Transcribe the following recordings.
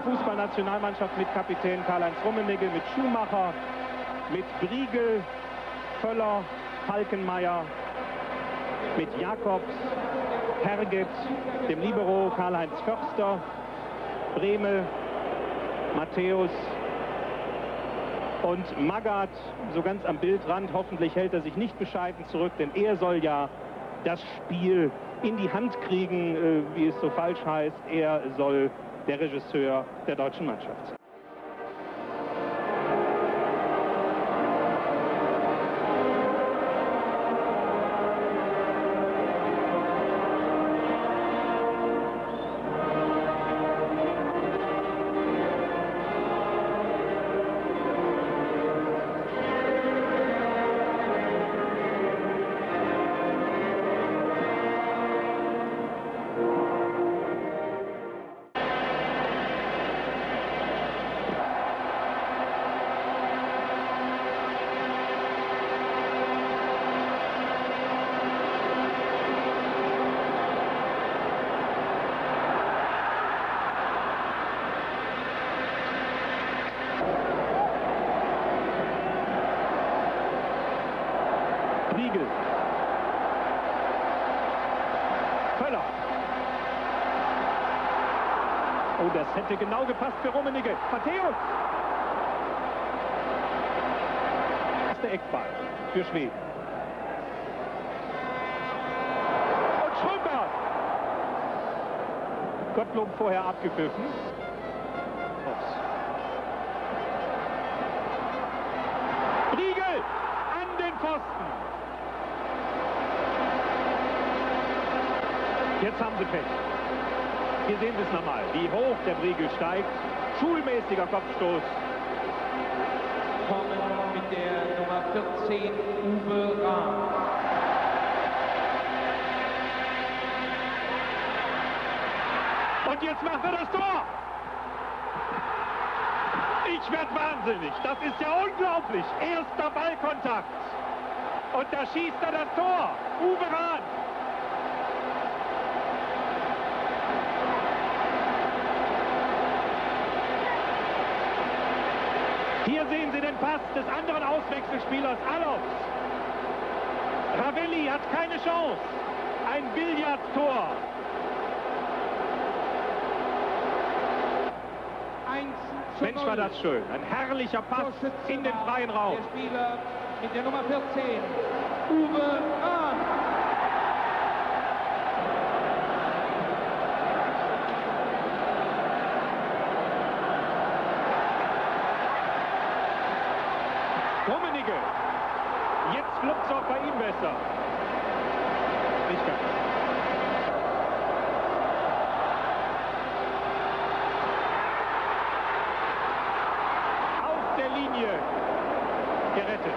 deutsche Fußballnationalmannschaft mit Kapitän Karl-Heinz Rummenigge, mit Schumacher, mit Briegel, Völler, Falkenmeier, mit Jakobs, Herget, dem Libero Karl-Heinz Förster, Bremel, Matthäus und Magath, so ganz am Bildrand. Hoffentlich hält er sich nicht bescheiden zurück, denn er soll ja das Spiel in die Hand kriegen, äh, wie es so falsch heißt. Er soll der Regisseur der deutschen Mannschaft das hätte genau gepasst für Rummenigge. Matthäus. Der Eckball für Schweden. Und Schrömer. Gottlob vorher abgepfiffen. Riegel an den Pfosten. Jetzt haben sie Pech. Hier sehen Sie es nochmal, wie hoch der Briegel steigt. Schulmäßiger Kopfstoß. Kommen mit der Nummer 14 Uwe Rahm. Und jetzt macht er das Tor. Ich werde wahnsinnig. Das ist ja unglaublich. Erster Ballkontakt. Und da schießt er das Tor. Uwe Rahn. Hier sehen Sie den Pass des anderen Auswechselspielers Alofs. Ravelli hat keine Chance. Ein Billardtor. 1 zu Mensch, war 0. das schön. Ein herrlicher Pass in den freien Raum. Der Spieler mit der Nummer 14, Uwe Rahn. Rummenigge. Jetzt fluppt es auch besser. Nicht ganz. Auf der Linie gerettet.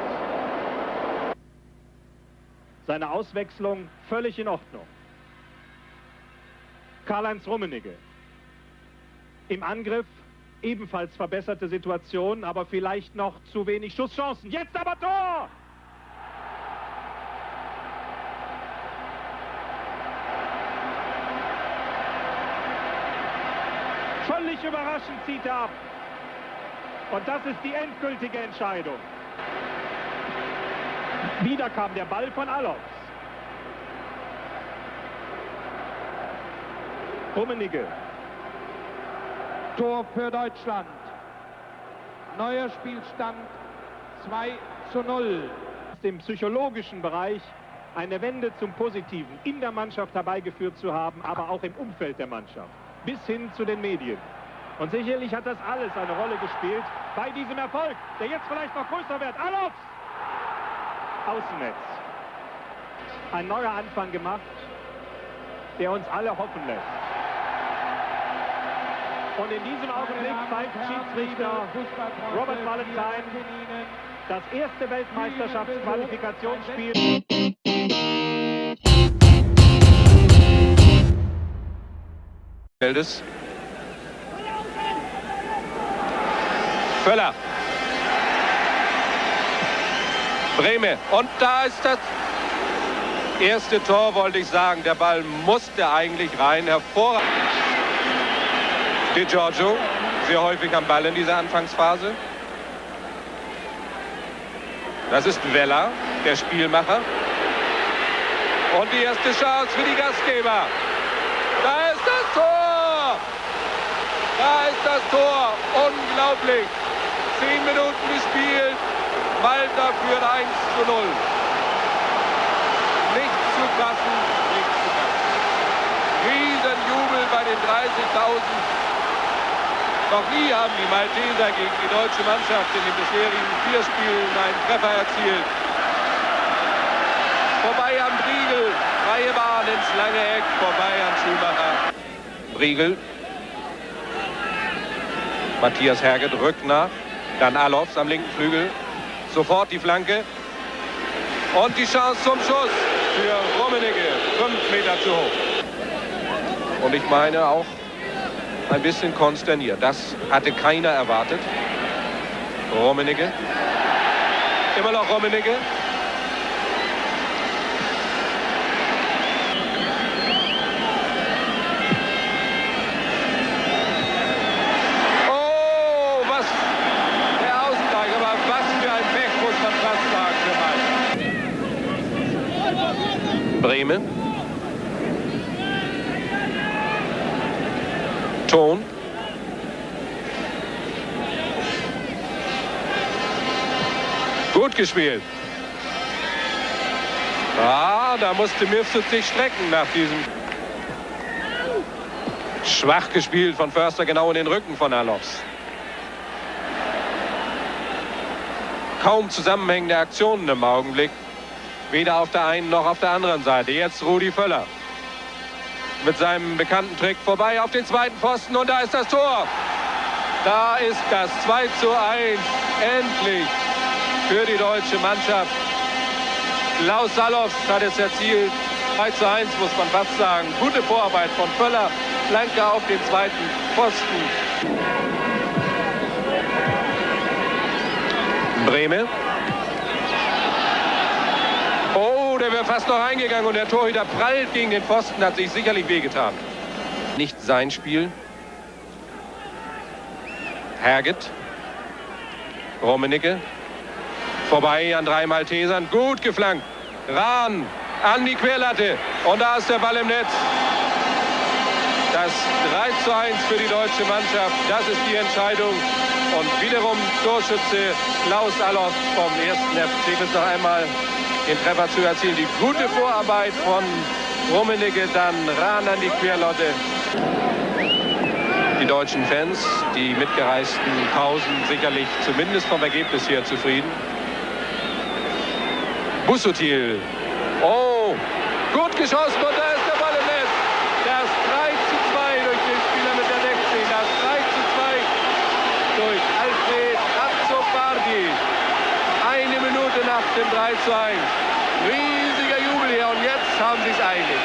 Seine Auswechslung völlig in Ordnung. Karl-Heinz Rummenigge. Im Angriff ebenfalls verbesserte Situation, aber vielleicht noch zu wenig Schusschancen. Jetzt aber Tor! Völlig überraschend zieht er ab. Und das ist die endgültige Entscheidung. Wieder kam der Ball von Alofs. Rummenigge. Tor für Deutschland. Neuer Spielstand 2 zu 0. aus dem psychologischen Bereich eine Wende zum Positiven in der Mannschaft herbeigeführt zu haben, aber auch im Umfeld der Mannschaft, bis hin zu den Medien. Und sicherlich hat das alles eine Rolle gespielt bei diesem Erfolg, der jetzt vielleicht noch größer wird. Alofs! Außennetz. Ein neuer Anfang gemacht, der uns alle hoffen lässt. Und in diesem Augenblick pfeift Schiedsrichter Robert Valentine das erste Weltmeisterschaftsqualifikationsspiel. Feldes. Völler. Breme. Und da ist das erste Tor, wollte ich sagen. Der Ball musste eigentlich rein. Hervorragend. Di Giorgio. sehr häufig am Ball in dieser Anfangsphase. Das ist Weller, der Spielmacher. Und die erste Chance für die Gastgeber. Da ist das Tor! Da ist das Tor. Unglaublich. Zehn Minuten gespielt. Malta führt 1 zu 0. Nicht zu fassen, nicht zu fassen. Riesenjubel bei den 30.000. Noch nie haben die Malteser gegen die deutsche Mannschaft in den bisherigen vier Spielen einen Treffer erzielt. Vorbei am Briegel, freie Bahn ins lange Eck, vorbei an Schumacher. Briegel. Matthias Herget rückt nach. Dann Alofs am linken Flügel. Sofort die Flanke. Und die Chance zum Schuss für Rummenigge. Fünf Meter zu hoch. Und ich meine auch ein bisschen konsterniert. Das hatte keiner erwartet. Rummenigge. Immer noch Rummenigge. Bremen. Ton. Gut gespielt. Ah, da musste Mifsud sich strecken nach diesem. Schwach gespielt von Förster genau in den Rücken von Alofs. Kaum zusammenhängende Aktionen im Augenblick. Weder auf der einen noch auf der anderen Seite. Jetzt Rudi Völler. Mit seinem bekannten Trick vorbei auf den zweiten Pfosten und da ist das Tor. Da ist das 2 zu 1. Endlich für die deutsche Mannschaft. Klaus Salofs hat es erzielt. 3 zu 1 muss man fast sagen. Gute Vorarbeit von Völler. Flanke auf den zweiten Pfosten. Breme. Oh, der wäre fast noch reingegangen und der Torhüter prallt gegen den Pfosten, hat sich sicherlich wehgetan. Nicht sein Spiel. Herget. Rummenigge. Vorbei an drei Maltesern. Gut geflankt. Rahn an die Querlatte. Und da ist der Ball im Netz. Das 3 zu 1 für die deutsche Mannschaft. Das ist die Entscheidung. Und wiederum Torschütze Klaus Allof vom ersten FC bis noch einmal den Treffer zu erzielen. Die gute Vorarbeit von Rummenigge, dann Rahn an die Querlotte. Die deutschen Fans, die mitgereisten Pausen, sicherlich zumindest vom Ergebnis her zufrieden. Bussutil. Oh, gut geschossen und da ist der Ball im Netz. Das 3 zu 2 durch den Spieler mit der 16. Das 3 zu 2 durch Alfred Azzopardi. Eine Minute nach dem 3 zu 1. Riesiger Jubel hier und jetzt haben sie es eilig.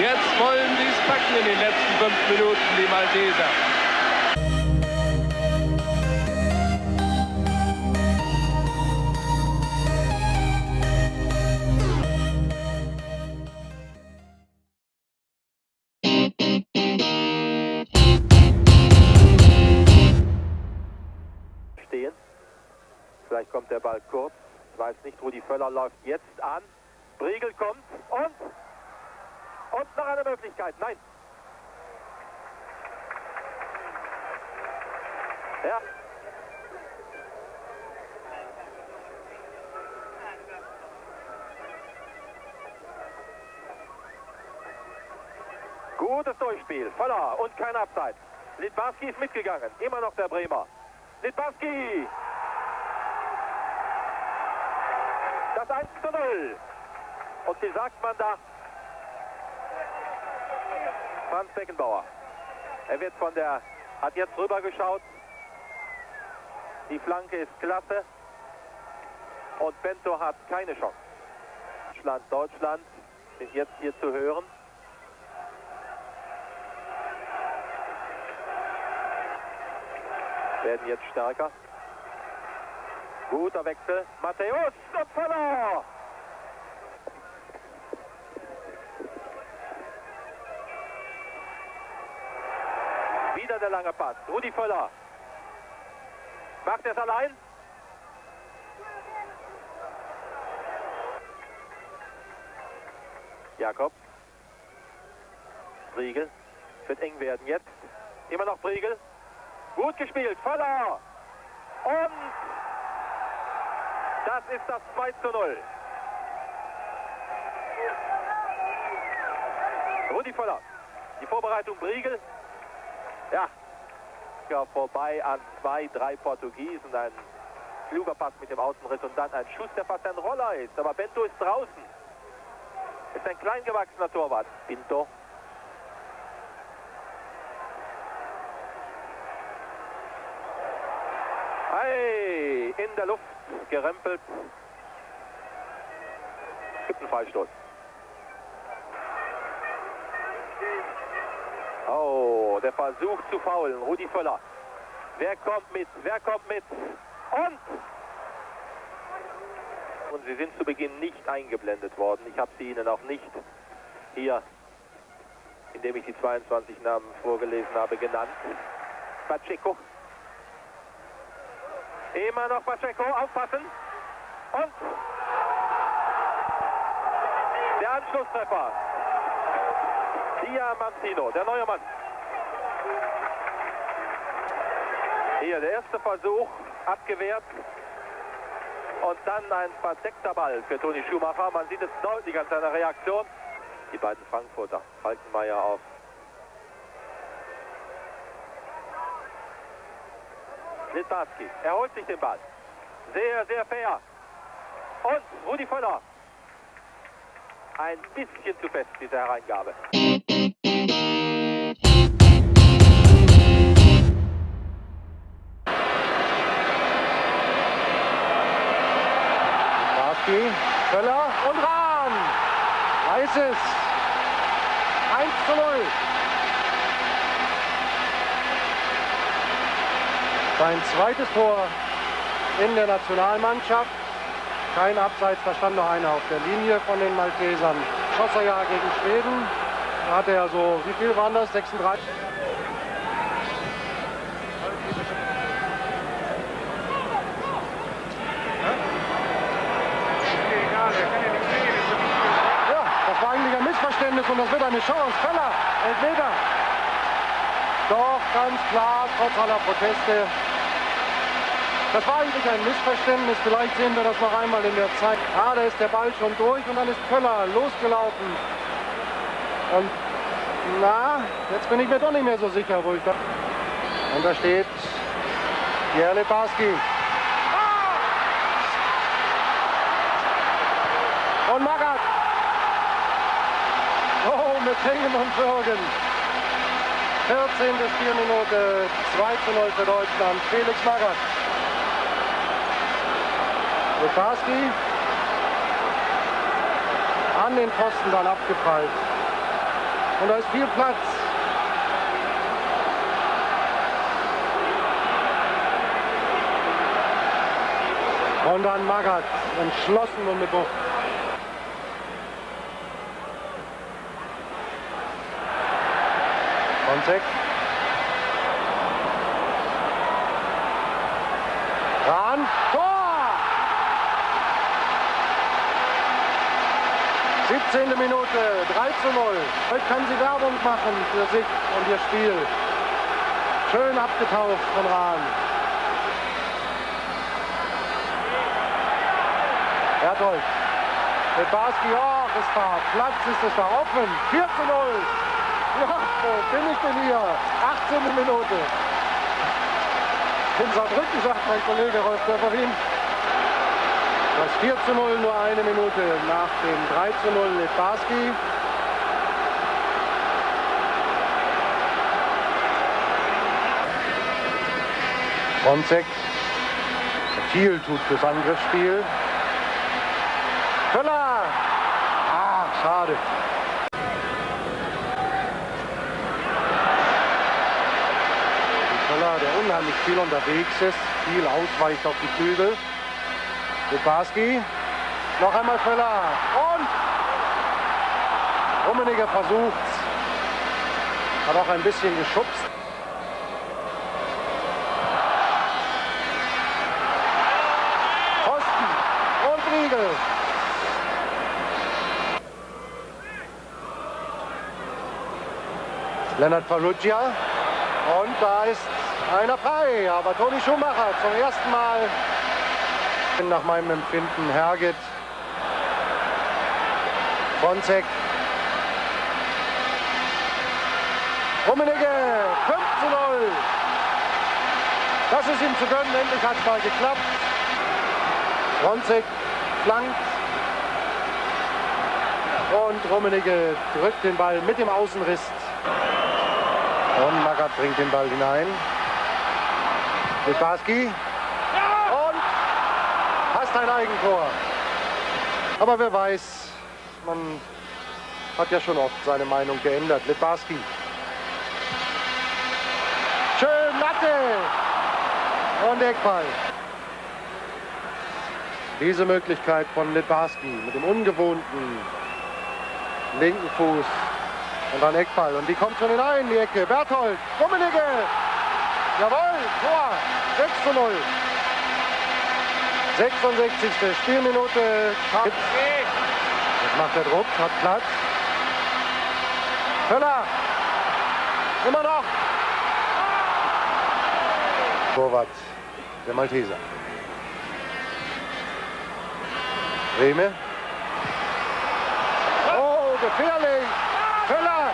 Jetzt wollen sie es packen in den letzten fünf Minuten, die Malteser. stehen. Vielleicht kommt der Ball kurz. Weiß nicht, Rudi Völler läuft jetzt an. Briegel kommt und und noch eine Möglichkeit. Nein. Ja. Gutes Durchspiel. Völler und kein Abseits. Litbarski ist mitgegangen. Immer noch der Bremer. Litbarski. Das 1 zu 0. Und wie sagt man da? Franz Beckenbauer. Er wird von der, hat jetzt rüber geschaut. Die Flanke ist klasse. Und Bento hat keine Chance. Deutschland, Deutschland sind jetzt hier zu hören. Werden jetzt stärker. Guter Wechsel. Matthäus Völler. Wieder der lange Pass. Rudi Völler. Macht er es allein? Jakob. Briegel. Wird eng werden jetzt. Immer noch Briegel. Gut gespielt. Voller. Und das ist das 2 zu 0. Rudi Voller. Die Vorbereitung Briegel. Ja, ja, vorbei an zwei, drei Portugiesen. Ein kluger Pass mit dem Außenriss und dann ein Schuss, der fast ein Roller ist. Aber Bento ist draußen. Ist ein kleingewachsener Torwart. Pinto. In der Luft gerempelt. Gibt einen Freistoß. Oh, der Versuch zu faulen. Rudi Völler. Wer kommt mit? Wer kommt mit? Und und sie sind zu Beginn nicht eingeblendet worden. Ich habe sie Ihnen auch nicht hier, indem ich die 22 Namen vorgelesen habe, genannt. Pacheco. Immer noch Pacheco, aufpassen. Und der Anschlusstreffer. Diamantino, der neue Mann. Hier der erste Versuch, abgewehrt. Und dann ein verdeckter Ball für Toni Schumacher. Man sieht es deutlich an seiner Reaktion. Die beiden Frankfurter. Falkenmeier auf. Litbarski. Er holt sich den Ball. Sehr, sehr fair. Und Rudi Völler. Ein bisschen zu fest, diese Hereingabe. Barski, Völler und Rahn. Weiß es. 1 zu 0. Sein zweites Tor in der Nationalmannschaft. Kein Abseits, da stand noch einer auf der Linie von den Maltesern. Schoss er ja gegen Schweden. Da hatte er so, wie viel waren das? 36? Ja, das war eigentlich ein Missverständnis und das wird eine Chance. Feller, Elfmeter. Doch, ganz klar, trotz aller Proteste. Das war eigentlich ein Missverständnis. Vielleicht sehen wir das noch einmal in der Zeit. Ah, da ist der Ball schon durch und dann ist Köller losgelaufen. Und na, jetzt bin ich mir doch nicht mehr so sicher, wo ich da... Und da steht Pierre Barski. Und Magath. Oh, mit Hängen und Würgen. 14. Spielminute, 2 zu 0 für Deutschland. Felix Magath. Lukarski an den Pfosten dann abgeprallt. Und da ist viel Platz. Und dann Magath, entschlossen und mit Wucht. Konzek. Rahn, Tor! 17. Minute, 3 zu 0. Heute kann sie Werbung machen für sich und ihr Spiel. Schön abgetaucht von Rahn. Berthold. Mit Barski, oh, es war Platz, ist es da offen. 4 zu 0. Ja, wo bin ich denn hier? 18. Minute. In Saarbrücken, sagt mein Kollege Rolf Dörferin. Das 4 zu 0 nur eine Minute nach dem 3 zu 0 mit Barski. Fronzek viel tut fürs Angriffsspiel. Köller! Ah, schade. Köller, der unheimlich viel unterwegs ist, viel ausweicht auf die Flügel. Luparski, noch einmal Völler. Und Rummeniger versucht, hat auch ein bisschen geschubst. Pfosten und Riegel. Lennart Farrugia und da ist einer frei, aber Toni Schumacher zum ersten Mal nach meinem Empfinden Herget. Bonzek. Rummenigge 5 zu 0. Das ist ihm zu gönnen. Endlich hat es mal geklappt. Ronzek flankt. Und Rummenigge drückt den Ball mit dem Außenriss. Und Magath bringt den Ball hinein. Litbarski. Fast ein Eigentor. Aber wer weiß, man hat ja schon oft seine Meinung geändert. Litbarski. Schön Latte. Und Eckball. Diese Möglichkeit von Litbarski mit dem ungewohnten linken Fuß und dann Eckball. Und die kommt schon hinein, die Ecke. Berthold, Rummenigge. Jawohl, Tor. 6 zu 0. 66. Spielminute. Jetzt macht der Druck, hat Platz. Höller. Immer noch. Torwart, der Malteser. Rehme. Oh, gefährlich. Höller.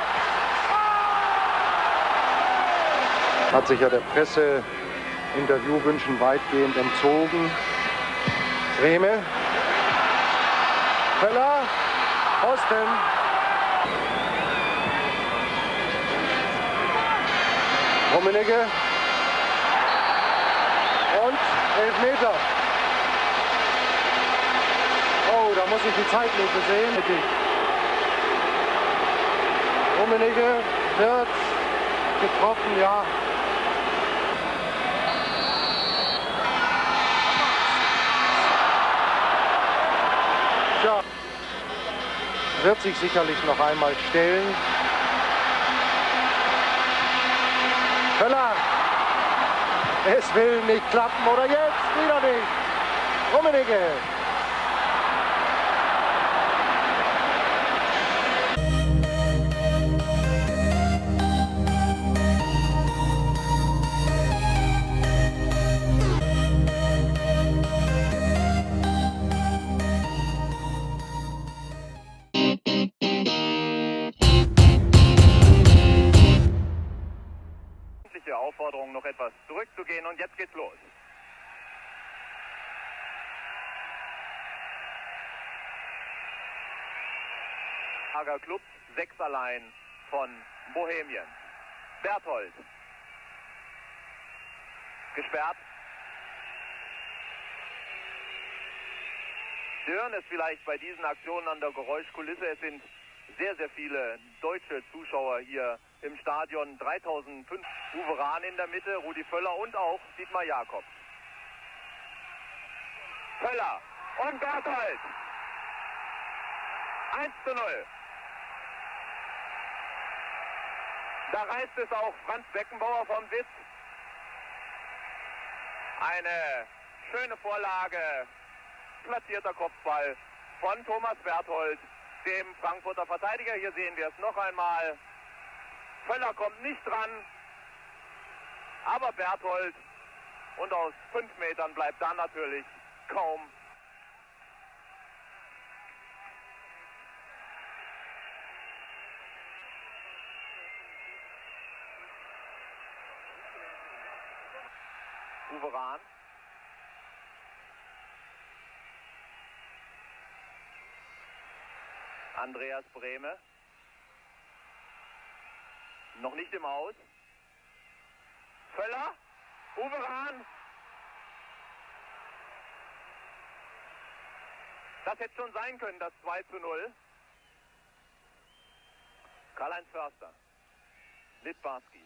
Hat sich ja der Presseinterviewwünschen weitgehend entzogen. Rehme. Höller. Osten. Rummenigge. Und Elfmeter. Oh, da muss ich die Zeitlupe sehen. Rummenigge wird getroffen, ja. Wird sich sicherlich noch einmal stellen. Höller, es will nicht klappen oder jetzt wieder nicht. Rummenigge. Allein von Bohemien. Berthold. Gesperrt. Stören es vielleicht bei diesen Aktionen an der Geräuschkulisse. Es sind sehr, sehr viele deutsche Zuschauer hier im Stadion. 3005 Uwe Rahn in der Mitte, Rudi Völler und auch Dietmar Jakobs. Völler und Berthold. 1 zu 0. Da reißt es auch Franz Beckenbauer vom Sitz. Eine schöne Vorlage, platzierter Kopfball von Thomas Berthold, dem Frankfurter Verteidiger. Hier sehen wir es noch einmal. Völler kommt nicht dran, aber Berthold und aus fünf Metern bleibt dann natürlich kaum Rahn. Andreas Brehme. Noch nicht im Aus. Völler. Uwe Rahn. Das hätte schon sein können, das 2 zu 0. Karl-Heinz Förster. Litbarski.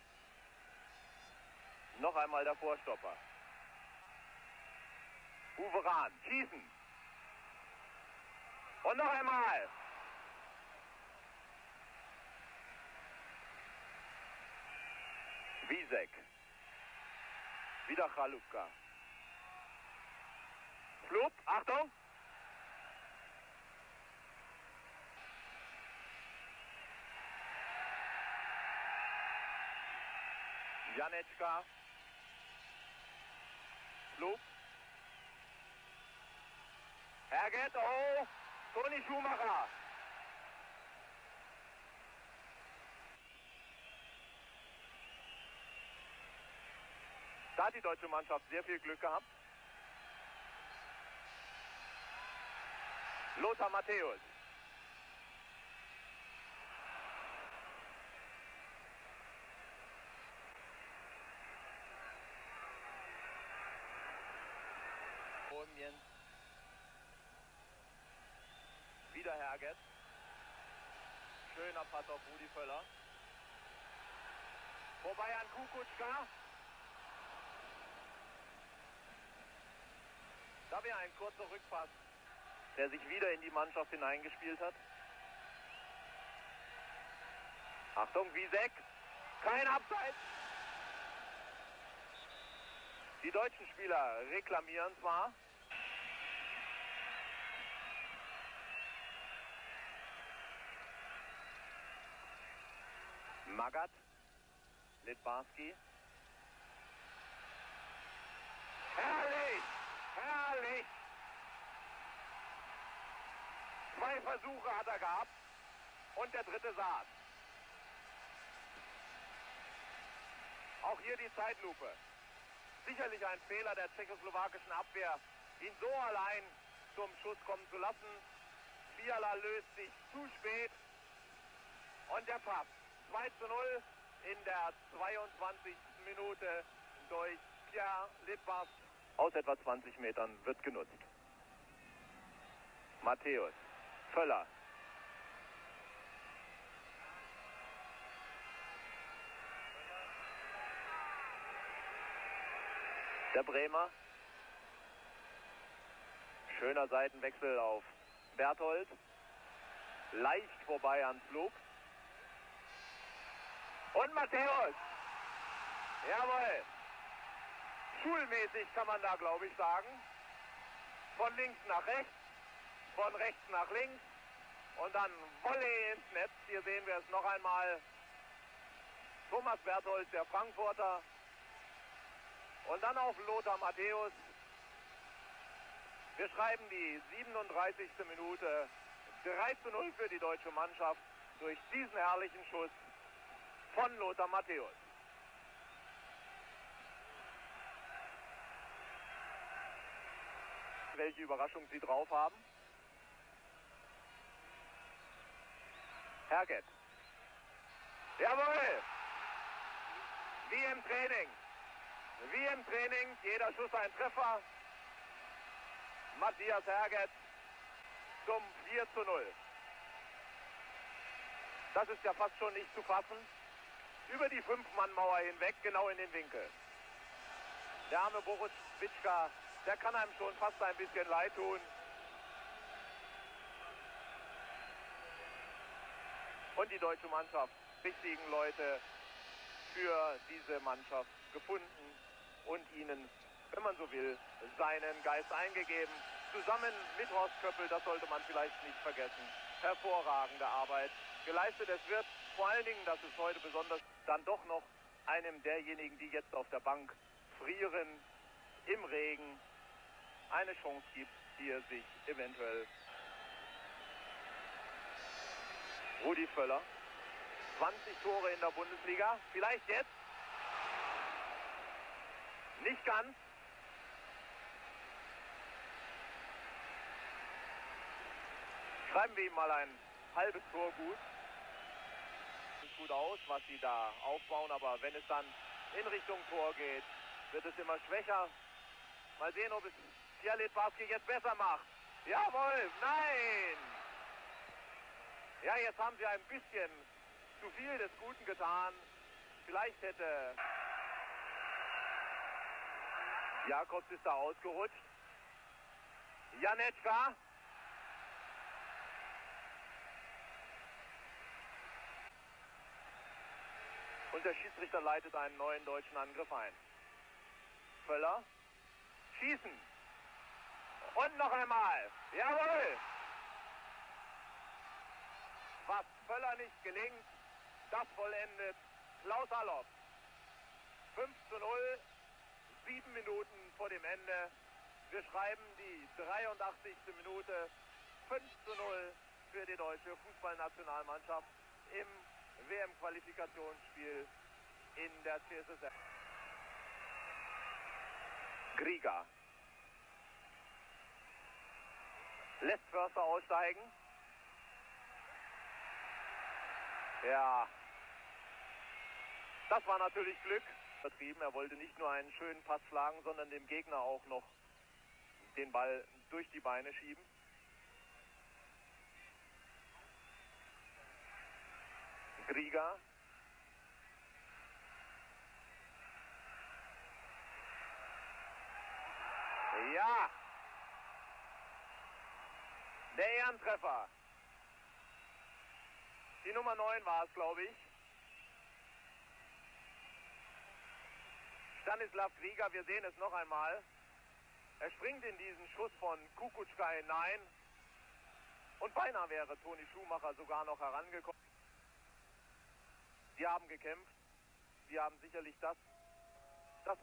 Noch einmal der Vorstopper. Uwe Rahn, schießen. Und noch einmal. Wiesek. Wieder Chalupka. Flup, Achtung. Janeczka. Flup. Herget, oh, Toni Schumacher. Da hat die deutsche Mannschaft sehr viel Glück gehabt. Lothar Matthäus. Omien. Wieder Herget. Schöner Pass auf Rudi Völler. Vorbei an Kukutschka. Da wäre ein kurzer Rückpass, der sich wieder in die Mannschaft hineingespielt hat. Achtung, Wiesek. Kein Abseits. Die deutschen Spieler reklamieren zwar. Magat, Litbarski. Herrlich! Herrlich! Zwei Versuche hat er gehabt und der dritte saß. Auch hier die Zeitlupe. Sicherlich ein Fehler der tschechoslowakischen Abwehr, ihn so allein zum Schuss kommen zu lassen. Fiala löst sich zu spät und der Pass. 2 zu 0 in der 22. Minute durch Pierre Lippers. Aus etwa 20 Metern wird genutzt. Matthäus, Völler. Der Bremer. Schöner Seitenwechsel auf Berthold. Leicht vorbei an Flug. Und Matthäus. Jawohl. Schulmäßig kann man da, glaube ich, sagen. Von links nach rechts, von rechts nach links und dann Volley ins Netz. Hier sehen wir es noch einmal. Thomas Berthold, der Frankfurter. Und dann auf Lothar Matthäus. Wir schreiben die 37. Minute 3 zu 0 für die deutsche Mannschaft durch diesen herrlichen Schuss von Lothar Matthäus. Welche Überraschung Sie drauf haben? Herget. Jawohl! Wie im Training. Wie im Training. Jeder Schuss ein Treffer. Matthias Herget zum 4 zu 0. Das ist ja fast schon nicht zu fassen über die Fünf-Mann-Mauer hinweg, genau in den Winkel. Der arme Boris Witschka, der kann einem schon fast ein bisschen leid tun. Und die deutsche Mannschaft, richtigen Leute für diese Mannschaft gefunden und ihnen, wenn man so will, seinen Geist eingegeben. Zusammen mit Horst Köppel, das sollte man vielleicht nicht vergessen, hervorragende Arbeit geleistet. Es wird vor allen Dingen, das ist heute besonders, dann doch noch einem derjenigen, die jetzt auf der Bank frieren, im Regen, eine Chance gibt, hier sich eventuell Rudi Völler. 20 Tore in der Bundesliga. Vielleicht jetzt. Nicht ganz. Schreiben wir ihm mal ein halbes Tor gut sieht gut aus, was sie da aufbauen, aber wenn es dann in Richtung Tor geht, wird es immer schwächer. Mal sehen, ob es Fialet Baski jetzt besser macht. Jawohl, nein! Ja, jetzt haben sie ein bisschen zu viel des Guten getan. Vielleicht hätte Jakobs ist da ausgerutscht. Janetschka Und der Schiedsrichter leitet einen neuen deutschen Angriff ein. Völler. Schießen. Und noch einmal. Jawohl. Was Völler nicht gelingt, das vollendet Klaus Allop. 5 zu 0, sieben Minuten vor dem Ende. Wir schreiben die 83. Minute 5 zu 0 für die deutsche Fußballnationalmannschaft im WM-Qualifikationsspiel in der CSSR. Grieger lässt Förster aussteigen. Ja, das war natürlich Glück. Vertrieben. Er wollte nicht nur einen schönen Pass schlagen, sondern dem Gegner auch noch den Ball durch die Beine schieben. Grieger. Ja. Der Ehrentreffer. Die Nummer 9 war es, glaube ich. Stanislav Grieger, wir sehen es noch einmal. Er springt in diesen Schuss von Kukutschka hinein. Und beinahe wäre Toni Schumacher sogar noch herangekommen. Sie haben gekämpft. Sie haben sicherlich das, das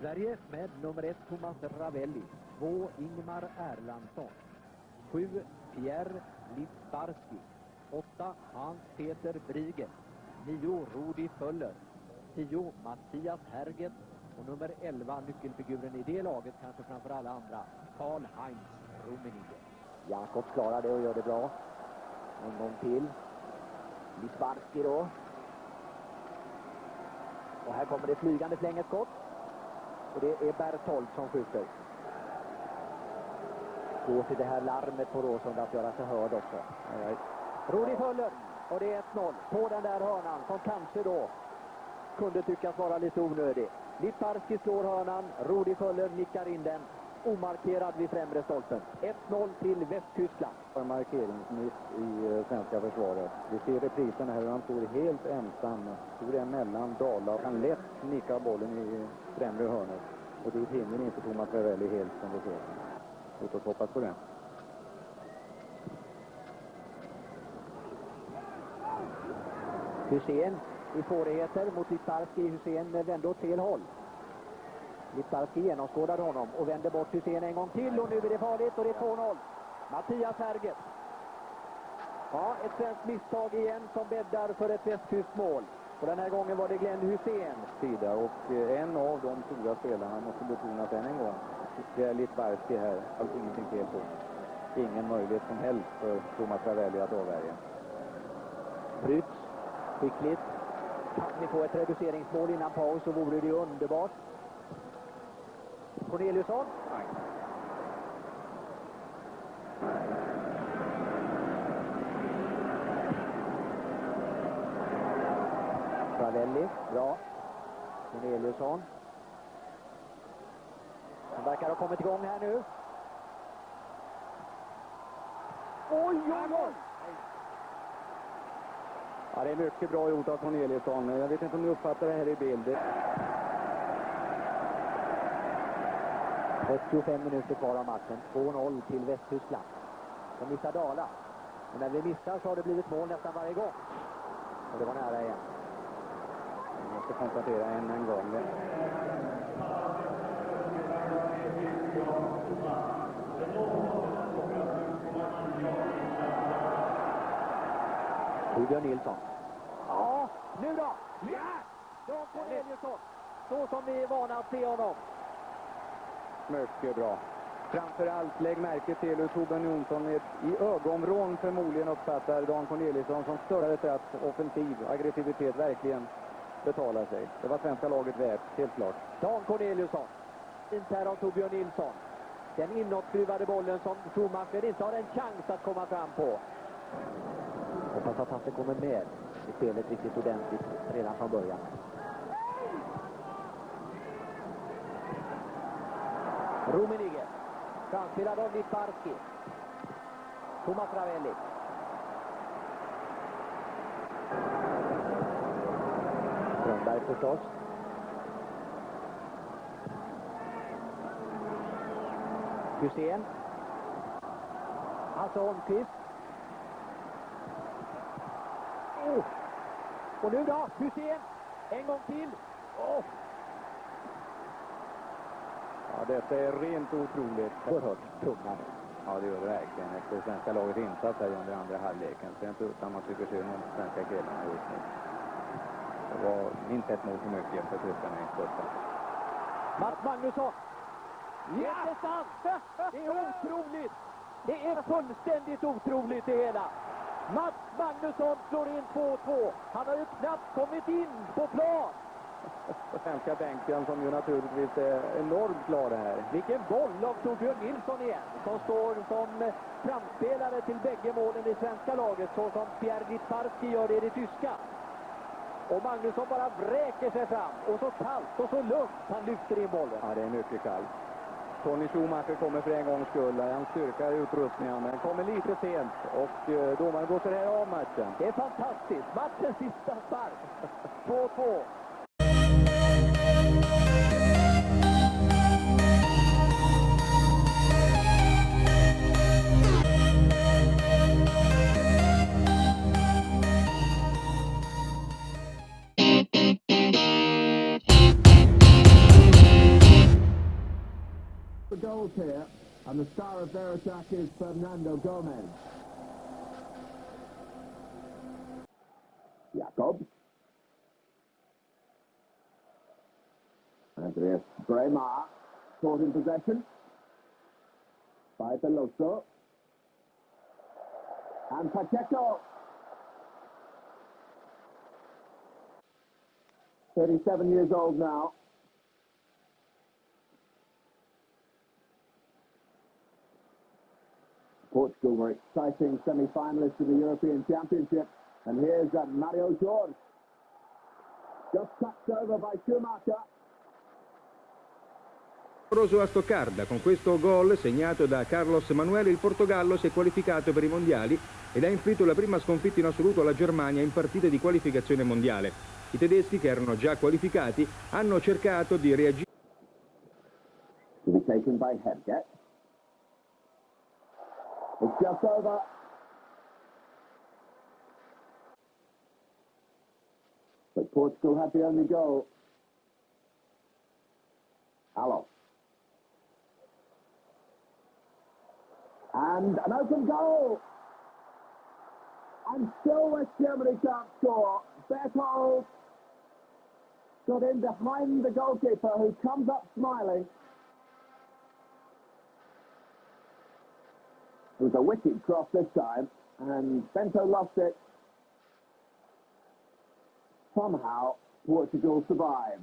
Sverige med nummer ett Thomas Ravelli, två Ingmar Erlandsson, sju Pierre Litsbarski, åtta Hans-Peter Briegel, nio Rudi Föller, tio Mattias Herget. Och nummer 11, nyckelfiguren i det laget, kanske framför alla andra, Karl-Heinz Rummenigge. Jakobs klarar det och gör det bra. En gång till. Lisbarski då. Och här kommer det flygande flänget skott. Och det är Berthold som skjuter. Gå till det här larmet på Råsunda att göra sig hörd också. Rudi Föller. Och det är 1-0 på den där hörnan som kanske då kunde tyckas vara lite onödig. Liparski slår hörnan, Rudi Föller nickar in den. Omarkerad vid främre stolpen. 1-0 till Västtyskland. En markeringsmiss i eh, svenska försvaret. Vi ser reprisen här hur han står helt ensam. Står emellan Dala och kan lätt nicka bollen i främre hörnet. Och dit hinner inte Thomas Ravelli helt som det ser Låt oss hoppas på det. Hussein i svårigheter mot Litarski. Hussein vände åt fel håll. Litarski genomskådade honom och vände bort Hussein en gång till och nu är det farligt och det är 2-0. Mattias Herget. Ja, ett svenskt misstag igen som bäddar för ett västtyskt mål. Och den här gången var det Glenn Hussein. Sida och eh, en av de stora spelarna måste betonas än en gång. Det är Litbarski här, alltså ingenting fel på. Ingen möjlighet som helst för Thomas Ravelli att avvärja. Bryts skickligt. Kan vi få ett reduceringsmål innan paus så vore det underbart. Corneliusson. Ravelli, bra. Corneliusson. Han verkar ha kommit igång här nu. Oj, oj, oj! Ja, det är mycket bra gjort av Corneliusson. Jag vet inte om ni uppfattar det här i bild. 35 minuter kvar av matchen. 2-0 till Västtyskland. De missar Dala. Och när vi missar så har det blivit mål nästan varje gång. Och det var nära igen. Jag måste konstatera än en gång. Torbjörn Nilsson. Ja, nu då! Ja! Dan Corneliusson. Så som vi är vana att se honom. Mycket eh, bra. Framförallt lägg märke till hur Torbjörn Jonsson i ögonvrån förmodligen uppfattar Dan Corneliusson som större för att offensiv aggressivitet verkligen betalar sig. Det var svenska laget värt, helt klart. Dan Corneliusson. Fint här av Torbjörn Nilsson. Den inåtskruvade bollen som Schumacher inte har en chans att komma fram på. Hoppas att han kommer med i spelet riktigt ordentligt redan från början. Rummenigge. Framspelad av Liparski. Thomas Ravelli. Strömberg förstås. Hussein. Hasse Holmqvist. Oh! Och nu då, Hussein. En gång till. Oh. Ja, detta är rent otroligt. Oerhört tunga. Ja, det gör det verkligen. Efter svenska lagets insats här under andra halvleken. Så är det inte utan man tycker synd om svenska killarna just nu. Det var minst ett mål för mycket för tyskarna i första. Mats Magnusson. Det är sant! Det är otroligt! Det är fullständigt otroligt det hela. Mats Magnusson slår in 2-2. Han har ju knappt kommit in på plan. Svenska bänken som ju naturligtvis är enormt glada här. Vilken boll av Torbjörn Nilsson igen, som står som framspelare till bägge målen i svenska laget, så som Pierre Littbarski gör det i det tyska. Och Magnusson bara vräker sig fram, och så kallt och så lugnt han lyfter in bollen. Ja, det är mycket kallt. Tony Schumacher kommer för en gångs skull. Han styrkar utrustningen, men kommer lite sent. Och eh, domaren så här av matchen. Det är fantastiskt. Matchens sista spark. 2-2. Goals here, and the star of their attack is Fernando Gomez. Jakob. Andreas Bremer caught in possession by Veloso. And Pacheco. 37 years old now. Portugal were exciting semi-finalists in the European Championship. And here's uh, Mario Jorge. Just touched over by Schumacher. a Stoccarda. Con questo gol segnato da Carlos Emanuele il Portogallo si è qualificato per i mondiali ed ha inflitto la prima sconfitta in assoluto alla Germania in partite di qualificazione mondiale. I tedeschi che erano già qualificati hanno cercato di reagire. It's just over. But Portugal had the only goal. Hello. And an open goal. And still West Germany can't score. Berthold got in behind the goalkeeper who comes up smiling. It was a wicked cross this time, and Bento lost it. Somehow, Portugal survived.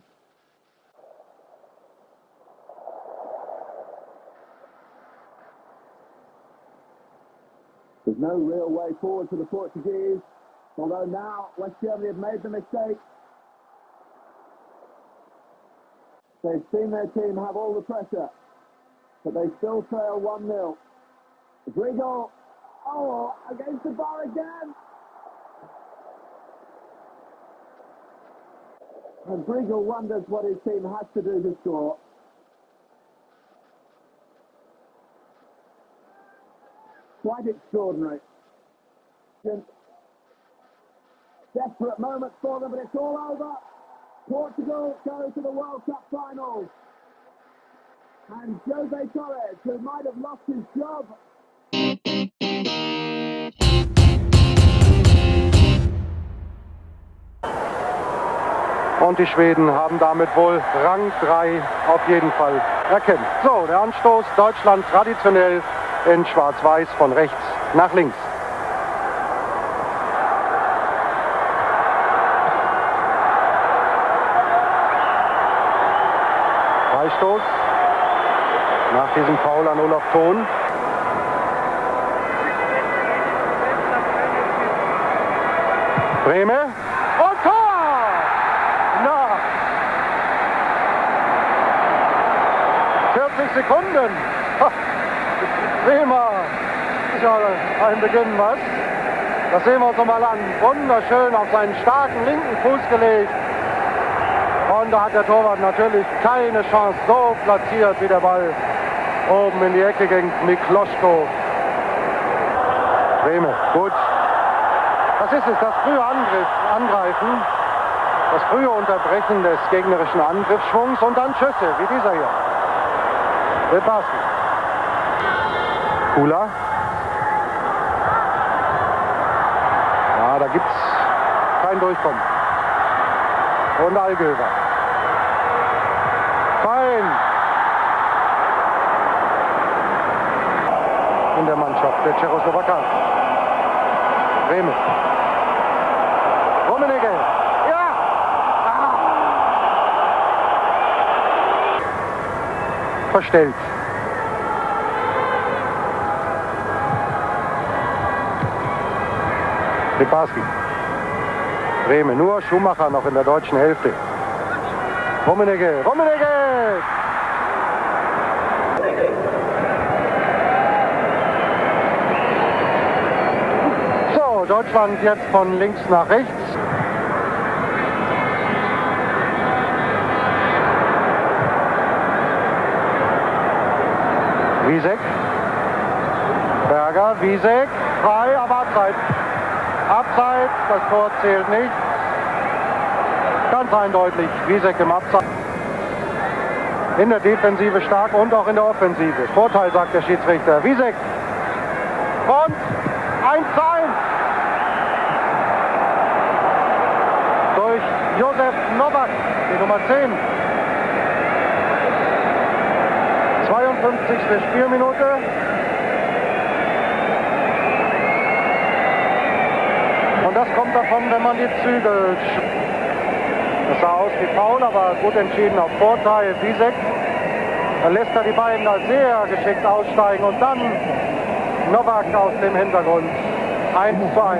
There's no real way forward for the Portuguese, although now West Germany have made the mistake. They've seen their team have all the pressure, but they still trail 1-0. Grigol, oh, against the bar again. And Grigol wonders what his team has to do to score. Quite extraordinary. Desperate moment for them, but it's all over. Portugal go to the World Cup final. And Jose Torres, who might have lost his job Und die Schweden haben damit wohl Rang 3 auf jeden Fall erkämpft. So, der Anstoß Deutschland traditionell in Schwarz-Weiß von rechts nach links. Freistoß nach diesem Foul an Olaf Thon. Breme und Tor! Na! 40 Sekunden. Ha. Bremer ist ja ein Beginn, was? Das sehen wir uns nochmal an. Wunderschön auf seinen starken linken Fuß gelegt. Und da hat der Torwart natürlich keine Chance. So platziert wie der Ball oben in die Ecke gegen Mikloschko. Breme, gut. Das ist es, das frühe Angriff, Angreifen, das frühe Unterbrechen des gegnerischen Angriffsschwungs und dann Schüsse, wie dieser hier. Lepaski. Kula. Gibt es kein Durchkommen. Und Algöver. Fein. In der Mannschaft der Tschechoslowakei. Bremen. Rummenigge. Ja! Ah. Verstellt. Liparski. Bremen. Nur Schumacher noch in der deutschen Hälfte. Rummenigge. Rummenigge! So, Deutschland jetzt von links nach rechts. Wiesek. Berger, Wiesek, frei, aber Abseits. Abseits, das Tor zählt nicht. Ganz eindeutig, Wiesek im Abseits. In der Defensive stark und auch in der Offensive. Vorteil, sagt der Schiedsrichter. Wiesek. Und 1 zu 1. Durch Josef Nowak, die Nummer 10. 52. Spielminute. Das kommt davon, wenn man die Zügel... Das sah aus wie Paul, aber gut entschieden auf Vorteil. Wiesek. Lässt er die beiden da sehr geschickt aussteigen und dann Nowak aus dem Hintergrund. 1 zu 1.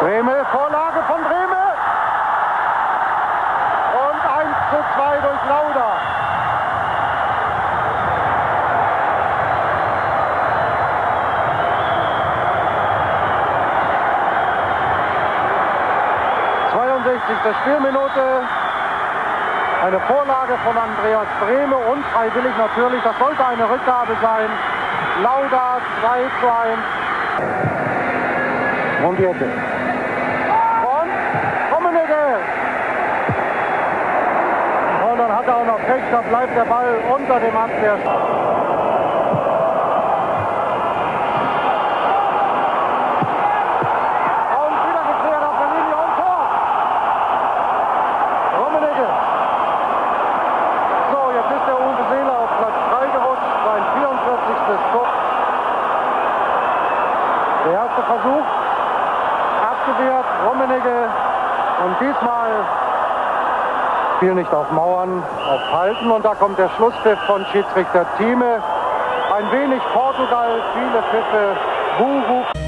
Breme, Vorlage von Breme. Und 1 zu 2 durch Lauda. der Spielminute. Eine Vorlage von Brehme, unfreiwillig natürlich. Das sollte eine Rückgabe sein. Lauda 2 zu 1. Und die Ecke. Und Rummenigge. Und dann hat er auch noch Pech, da bleibt der Ball unter dem Abwehrstand. Der erste Versuch abgewehrt, Rummenigge und diesmal fiel nicht auf Mauern, auf Halten und da kommt der Schlusspfiff von Schiedsrichter Thieme. Ein wenig Portugal, viele Pfiffe. Thank